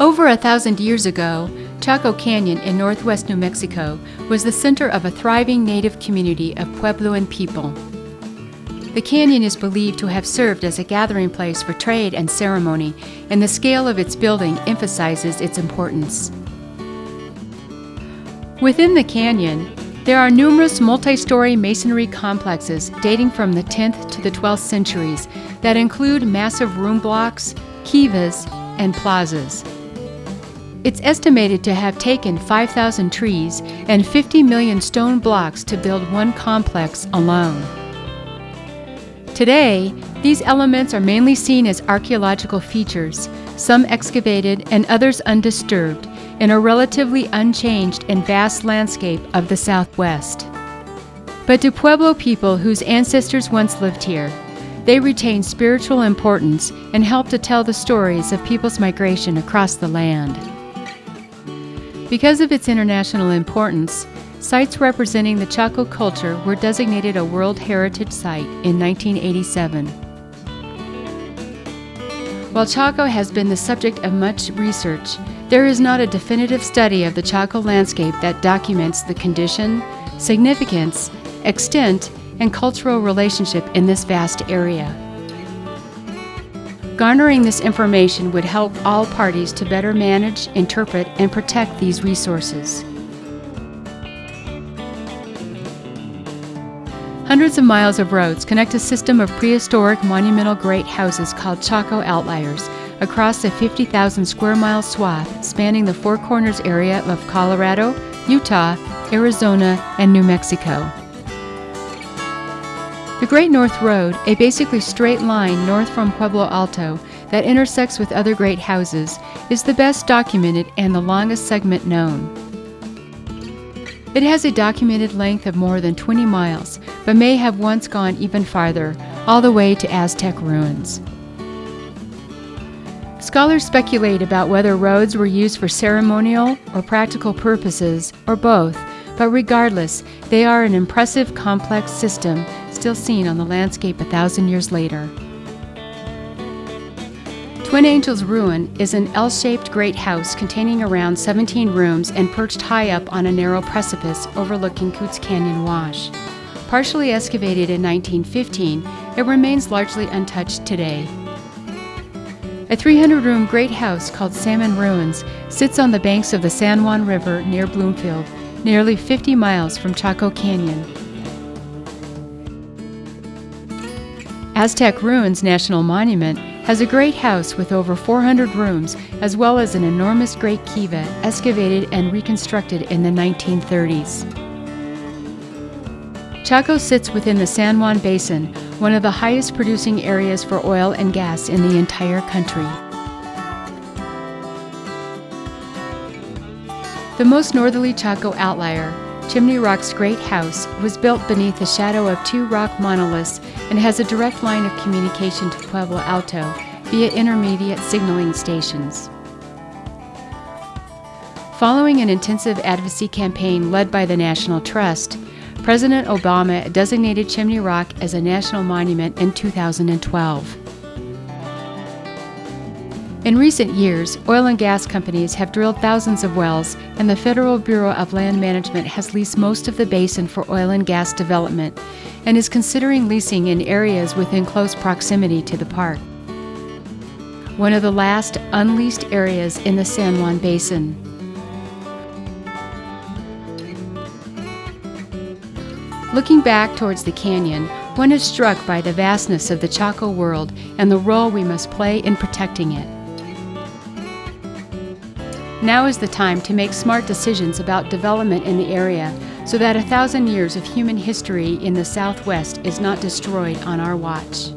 Over a thousand years ago, Chaco Canyon in northwest New Mexico was the center of a thriving native community of Puebloan people. The canyon is believed to have served as a gathering place for trade and ceremony, and the scale of its building emphasizes its importance. Within the canyon, there are numerous multi-story masonry complexes dating from the 10th to the 12th centuries that include massive room blocks, kivas, and plazas. It's estimated to have taken 5,000 trees and 50 million stone blocks to build one complex alone. Today, these elements are mainly seen as archaeological features, some excavated and others undisturbed, in a relatively unchanged and vast landscape of the Southwest. But to Pueblo people whose ancestors once lived here, they retain spiritual importance and help to tell the stories of people's migration across the land. Because of its international importance, sites representing the Chaco culture were designated a World Heritage Site in 1987. While Chaco has been the subject of much research, there is not a definitive study of the Chaco landscape that documents the condition, significance, extent, and cultural relationship in this vast area. Garnering this information would help all parties to better manage, interpret, and protect these resources. Hundreds of miles of roads connect a system of prehistoric monumental great houses called Chaco Outliers across a 50,000 square mile swath spanning the Four Corners area of Colorado, Utah, Arizona, and New Mexico. The Great North Road, a basically straight line north from Pueblo Alto that intersects with other great houses, is the best documented and the longest segment known. It has a documented length of more than 20 miles, but may have once gone even farther, all the way to Aztec ruins. Scholars speculate about whether roads were used for ceremonial or practical purposes, or both, but regardless, they are an impressive complex system still seen on the landscape a thousand years later. Twin Angels Ruin is an L-shaped great house containing around 17 rooms and perched high up on a narrow precipice overlooking Kutz Canyon Wash. Partially excavated in 1915, it remains largely untouched today. A 300-room great house called Salmon Ruins sits on the banks of the San Juan River near Bloomfield, nearly 50 miles from Chaco Canyon. Aztec Ruins National Monument has a great house with over 400 rooms as well as an enormous great kiva excavated and reconstructed in the 1930s. Chaco sits within the San Juan Basin, one of the highest producing areas for oil and gas in the entire country. The most northerly Chaco outlier, Chimney Rock's Great House, was built beneath the shadow of two rock monoliths and has a direct line of communication to Pueblo Alto via intermediate signaling stations. Following an intensive advocacy campaign led by the National Trust, President Obama designated Chimney Rock as a national monument in 2012. In recent years, oil and gas companies have drilled thousands of wells, and the Federal Bureau of Land Management has leased most of the basin for oil and gas development and is considering leasing in areas within close proximity to the park. One of the last unleased areas in the San Juan Basin. Looking back towards the canyon, one is struck by the vastness of the Chaco world and the role we must play in protecting it. Now is the time to make smart decisions about development in the area so that a thousand years of human history in the Southwest is not destroyed on our watch.